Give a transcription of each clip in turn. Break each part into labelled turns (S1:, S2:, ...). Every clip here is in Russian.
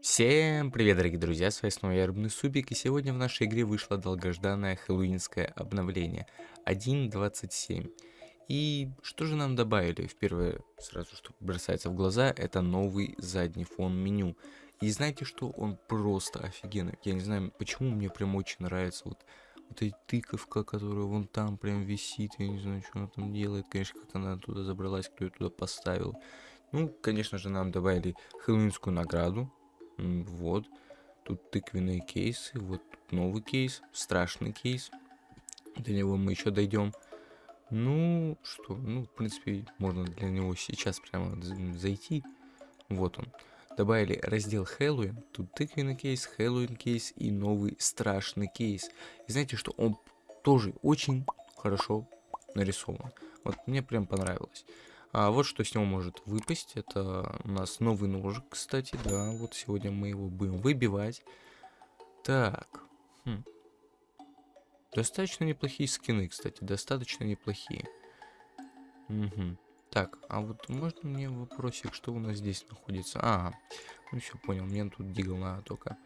S1: Всем привет, дорогие друзья, с вами снова я, Рыбный Субик, и сегодня в нашей игре вышло долгожданное хэллоуинское обновление 1.27. И что же нам добавили? В первое, сразу что бросается в глаза, это новый задний фон меню. И знаете что? Он просто офигенный. Я не знаю, почему мне прям очень нравится вот, вот эта тыковка, которая вон там прям висит. Я не знаю, что она там делает. Конечно, как она туда забралась, кто ее туда поставил. Ну, конечно же, нам добавили хэллоуинскую награду. Вот. Тут тыквенные кейсы. Вот тут новый кейс. Страшный кейс. До него мы еще дойдем. Ну, что? Ну, в принципе, можно для него сейчас прямо зайти. Вот он. Добавили раздел Хэллоуин. Тут тыквенный кейс, Хэллоуин кейс и новый страшный кейс. И знаете, что он тоже очень хорошо нарисован. Вот мне прям понравилось. А вот что с него может выпасть. Это у нас новый ножик, кстати. Да, вот сегодня мы его будем выбивать. Так. Хм. Достаточно неплохие скины, кстати. Достаточно неплохие. Угу. Так, а вот можно мне вопросик, что у нас здесь находится? Ага, ну все, понял, мне тут дигл надо только.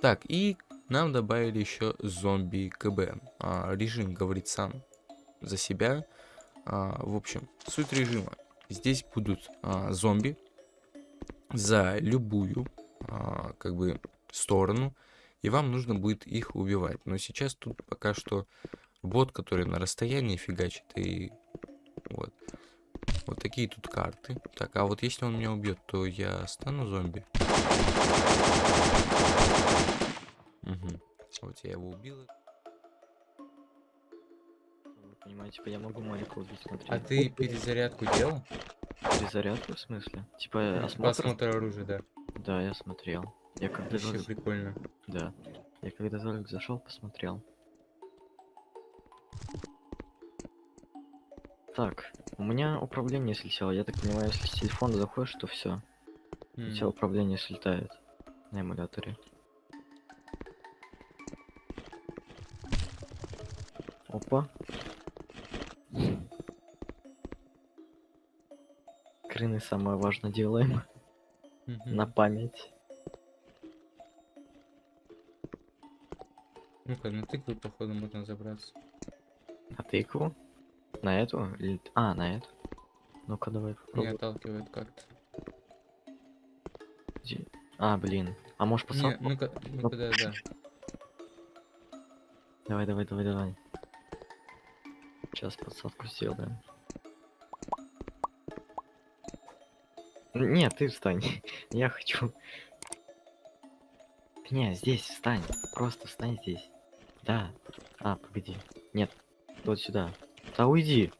S1: Так, и нам добавили еще зомби КБ. А, режим говорит сам за себя. А, в общем, суть режима. Здесь будут а, зомби за любую, а, как бы, сторону. И вам нужно будет их убивать. Но сейчас тут пока что бот, который на расстоянии фигачит и. Вот такие тут карты. Так, а вот если он меня убьет, то я стану зомби. Угу. Вот я его убил.
S2: Вы понимаете, типа я могу Марика убить, смотри.
S1: А ты перезарядку делал?
S2: Перезарядку в смысле? Типа осмотр?
S1: Посмотр оружия, да.
S2: Да, я смотрел. Я когда
S1: Вообще прикольно.
S2: Да. Я когда зашел, посмотрел. Так, у меня управление слетело. Я так понимаю, если с телефона заходишь, то все.
S1: М.
S2: Все управление слетает на эмуляторе. Опа. Крыны самое важное делаем
S1: Мгм.
S2: на память.
S1: Ну-ка, на тыкву, походу, можно забраться.
S2: А тыкву? На эту? Или... А, на эту. Ну-ка, давай
S1: Не
S2: попробуем.
S1: отталкивает как-то.
S2: Где- А, блин. А можешь
S1: Не,
S2: посадку?
S1: ну-ка, ну-ка, да, да.
S2: Давай, давай, давай, давай. Сейчас подсадку сделаем. Нет, ты встань. Я хочу. Не, здесь встань. Просто встань здесь. Да. А, погоди. Нет. Вот сюда. Да уйди.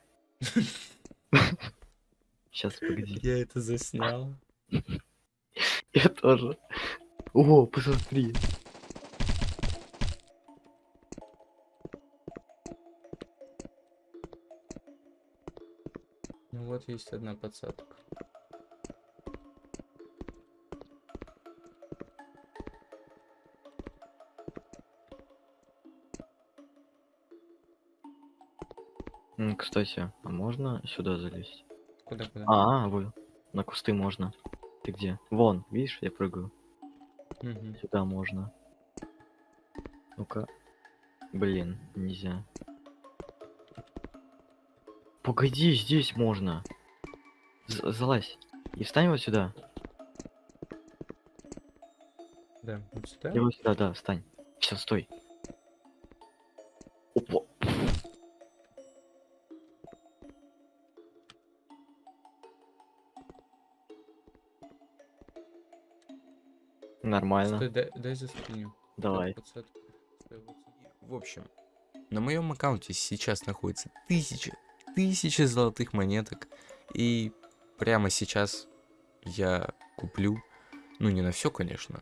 S2: Сейчас, погоди.
S1: Я это заснял.
S2: Я тоже. О, посмотри.
S1: Ну вот есть одна подсадка.
S2: Кстати, а можно сюда залезть?
S1: Куда-куда?
S2: А, вы. На кусты можно. Ты где? Вон, видишь, я прыгаю.
S1: Мгм.
S2: Сюда можно. Ну-ка. Блин, нельзя. Погоди, здесь можно. З- залазь. И встань вот сюда.
S1: Да, вот сюда.
S2: И вот сюда, да, встань. Все, стой. Нормально.
S1: Стой, дай, дай заскриню.
S2: Давай.
S1: В общем, на моем аккаунте сейчас находится тысяча, тысяча золотых монеток. И прямо сейчас я куплю, ну не на все, конечно,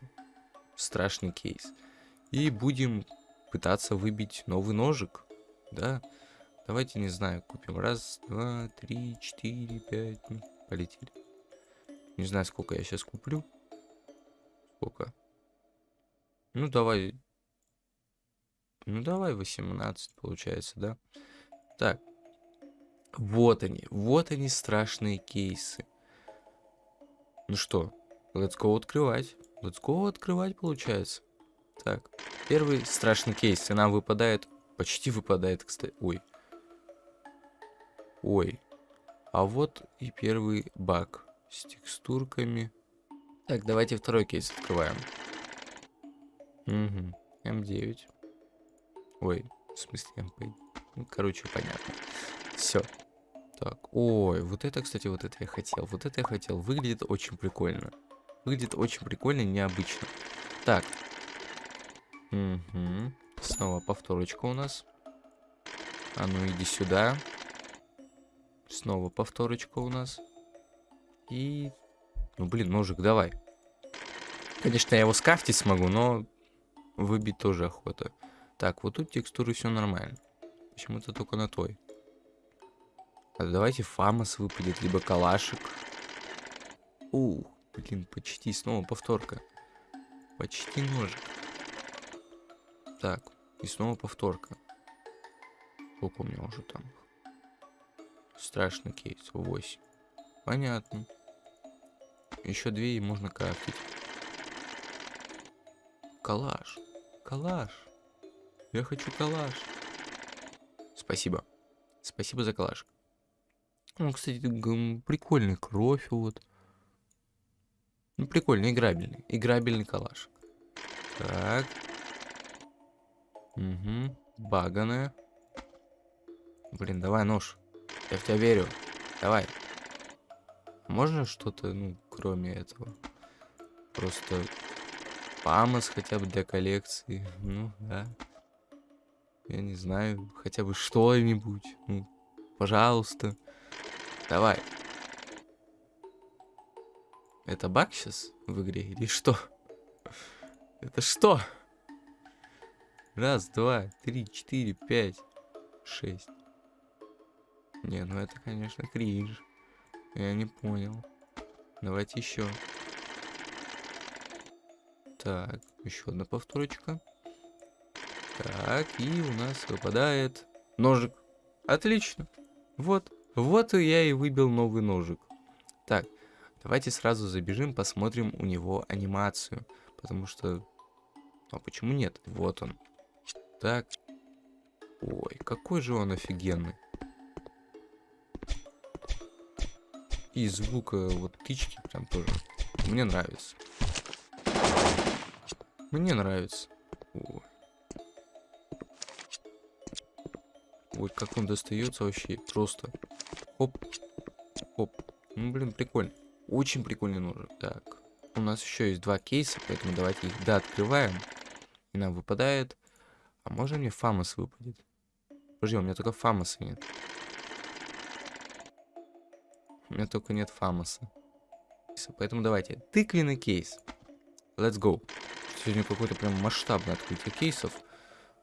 S1: страшный кейс. И будем пытаться выбить новый ножик. Да, давайте, не знаю, купим раз, два, три, четыре, пять. ну, Полетели. Не знаю, сколько я сейчас куплю. Сколько? Ну, давай Ну давай 18, получается, да? Так. Вот они. Вот они страшные кейсы. Ну что, let's go открывать. Let's go открывать, получается. Так, первый страшный кейс. И нам выпадает... Почти выпадает, кстати. Ой. Ой. А вот и первый баг с текстурками. Так, давайте второй кейс открываем. Угу. М9. Ой, в смысле МП. Ну, короче, понятно. Все. Так, ой, вот это, кстати, вот это я хотел. Вот это я хотел. Выглядит очень прикольно. Выглядит очень прикольно и необычно. Так. Угу. Снова повторочка у нас. А ну иди сюда. Снова повторочка у нас. И... Ну, блин, ножик, давай. Конечно, я его скафтить смогу, но выбить тоже охота. Так, вот тут текстуры все нормально. Почему-то только на той. А давайте фамос выпадет, либо калашик. Ух, блин, почти снова повторка. Почти ножик. Так, и снова повторка. Сколько у меня уже там? Страшный кейс, 8. Понятно. Еще две и можно крафтить. Калаш. Калаш. Я хочу калаш. Спасибо. Спасибо за калаш. Ну, кстати, прикольный кровь вот. Ну, прикольный, играбельный. Играбельный калаш. Так. Угу. Баганая. Блин, давай нож. Я в тебя верю. Давай. Можно что-то, ну, кроме этого? Просто Памос хотя бы для коллекции. Ну, да. Я не знаю, хотя бы что-нибудь. Ну, пожалуйста. Давай. Это баг сейчас в игре или что? Это что? Раз, два, три, четыре, пять, шесть. Не, ну это, конечно, кринж. Я не понял. Давайте еще. Так, еще одна повторочка. Так, и у нас выпадает ножик. Отлично. Вот. Вот я и выбил новый ножик. Так, давайте сразу забежим, посмотрим у него анимацию. Потому что... А почему нет? Вот он. Так. Ой, какой же он офигенный. И звука вот птички прям тоже. Мне нравится. Мне нравится. Ой. Ой, как он достается вообще. Просто. Хоп. Хоп. Ну, блин, прикольно. Очень прикольный ножик. Так. У нас еще есть два кейса, поэтому давайте их да открываем. И нам выпадает. А можно мне фамос выпадет? Подожди, у меня только фамоса нет. У меня только нет фамоса. Поэтому давайте. Тыквенный кейс. Let's go. Сегодня какое-то прям масштабное открытие кейсов.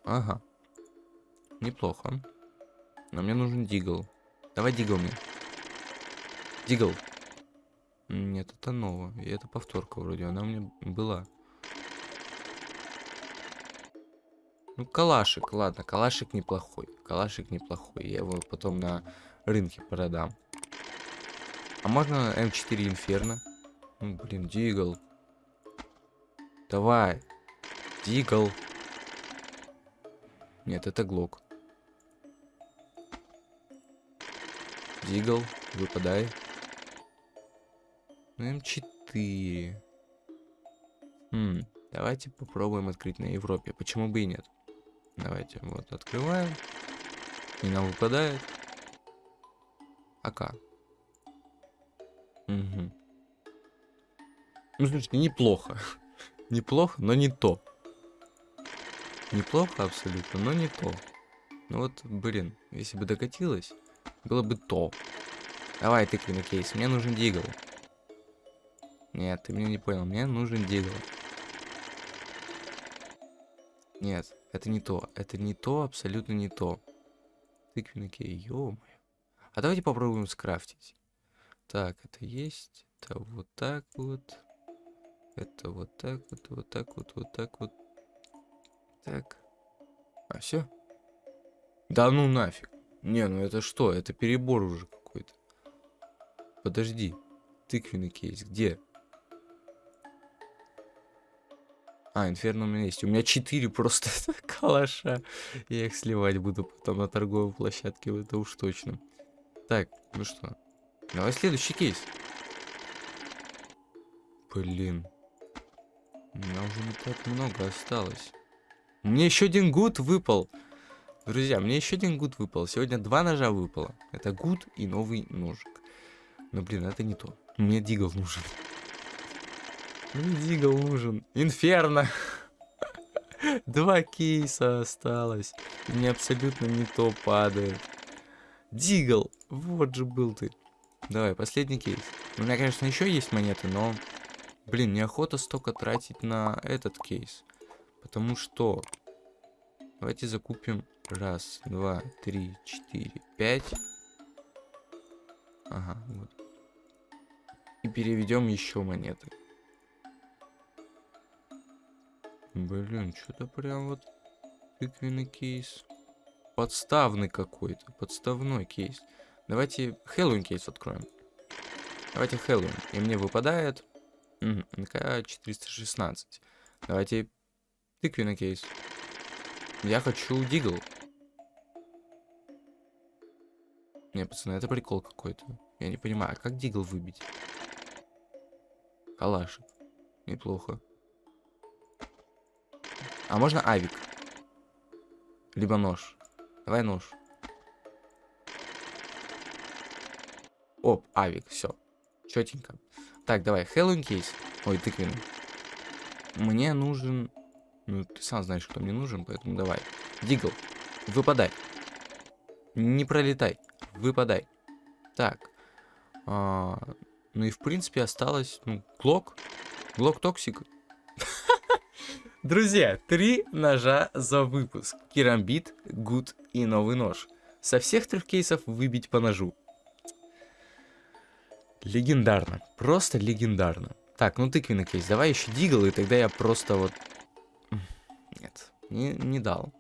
S1: Ага. Неплохо. Но мне нужен дигл. Давай дигл мне. Дигл. Нет, это ново. И это повторка вроде. Она у меня была. Ну, калашик, ладно, калашик неплохой. Калашик неплохой. Я его потом на рынке продам. А можно М4 Инферно? Ну, блин, Дигл. Давай. Дигл. Нет, это Глок. Дигл, выпадай. Ну, М4. Хм, давайте попробуем открыть на Европе. Почему бы и нет? Давайте, вот, открываем. И нам выпадает. АК. Угу. Ну, слушайте, неплохо. Неплохо, но не то. Неплохо абсолютно, но не то. Ну вот, блин, если бы докатилось, было бы то. Давай, тыквенный кейс, мне нужен дигл. Нет, ты меня не понял, мне нужен дигл. Нет, это не то, это не то, абсолютно не то. Тыквенный кейс, ё -моё. А давайте попробуем скрафтить. Так, это есть, это вот так вот. Это вот так вот, вот так вот, вот так вот. Так. А, все? Да ну нафиг. Не, ну это что? Это перебор уже какой-то. Подожди. Тыквенный кейс. Где? А, инферно у меня есть. У меня 4 просто калаша. Я их сливать буду потом на торговой площадке, это уж точно. Так, ну что? Давай следующий кейс. Блин. У меня уже не так много осталось. Мне еще один gut выпал. Друзья, мне еще один gut выпал. Сегодня два ножа выпало. Это gut и новый ножик. Но, блин, это не то. Мне Deagle нужен. Мне Deagle нужен. Инферно. Два кейса осталось. И мне абсолютно не то падает. Дигл. Вот же был ты. Давай, последний кейс. У меня, конечно, еще есть монеты, но... Блин, неохота столько тратить на этот кейс. Потому что... Давайте закупим раз, два, три, четыре, пять. Ага, вот. И переведем еще монеты. Блин, что-то прям вот тыквенный кейс. Подставный какой-то, подставной кейс. Давайте Хэллоуин кейс откроем. Давайте Хэллоуин. И мне выпадает НК-416. Давайте тыквенный кейс. Я хочу дигл. Не, пацаны, это прикол какой-то. Я не понимаю, а как дигл выбить? Калашик. Неплохо. А можно авик? Либо нож. Давай нож. Оп, авик, все. Четенько. Так, давай, Хэллоуин кейс. Ой, тыквенный. Мне нужен... Ну, ты сам знаешь, кто мне нужен, поэтому давай. Дигл, выпадай. Не пролетай, выпадай. Так. А, ну и в принципе осталось... Ну, Glock. Glock Toxic. Друзья, три ножа за выпуск. Керамбит, gut и новый нож. Со всех трех кейсов выбить по ножу. Легендарно. Просто легендарно. Так, ну тыквенный кейс. Давай еще Deagle, и тогда я просто вот... Нет, не, не дал.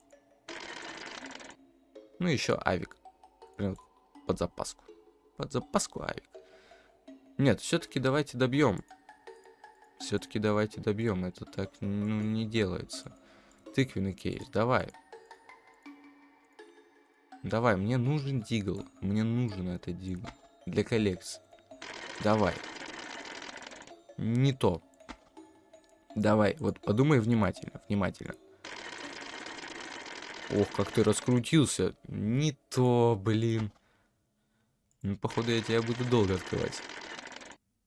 S1: Ну еще авик. Под запаску. Под запаску авик. Нет, все-таки давайте добьем. Все-таки давайте добьем. Это так ну, не делается. Тыквенный кейс, давай. Давай, мне нужен дигл. Мне нужен этот дигл. Для коллекции. Давай. Не то. Давай, вот подумай внимательно, внимательно. Ох, как ты раскрутился. Не то, блин. Ну, походу, я тебя буду долго открывать.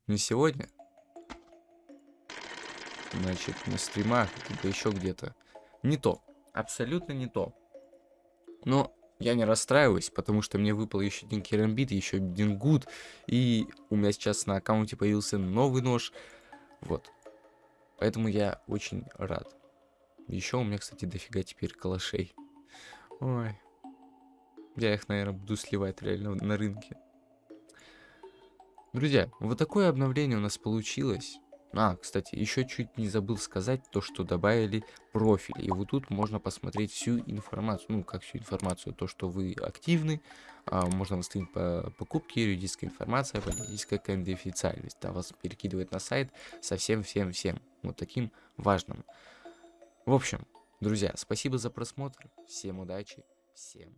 S1: Не сегодня. Значит, на стримах, либо еще где-то. Не то. Абсолютно не то. Но я не расстраиваюсь, потому что мне выпал еще один керамбит, еще один гуд. И у меня сейчас на аккаунте появился новый нож. Вот. Поэтому я очень рад. Еще у меня, кстати, дофига теперь калашей. Ой. Я их, наверное, буду сливать реально на рынке. Друзья, вот такое обновление у нас получилось. А, кстати, еще чуть не забыл сказать то, что добавили профиль. И вот тут можно посмотреть всю информацию. Ну, как всю информацию. То, что вы активны. А, можно восстановить по покупке, юридическая информация, политическая конфиденциальность. Да, вас перекидывает на сайт со всем-всем-всем. Вот таким важным. В общем, друзья, спасибо за просмотр. Всем удачи. Всем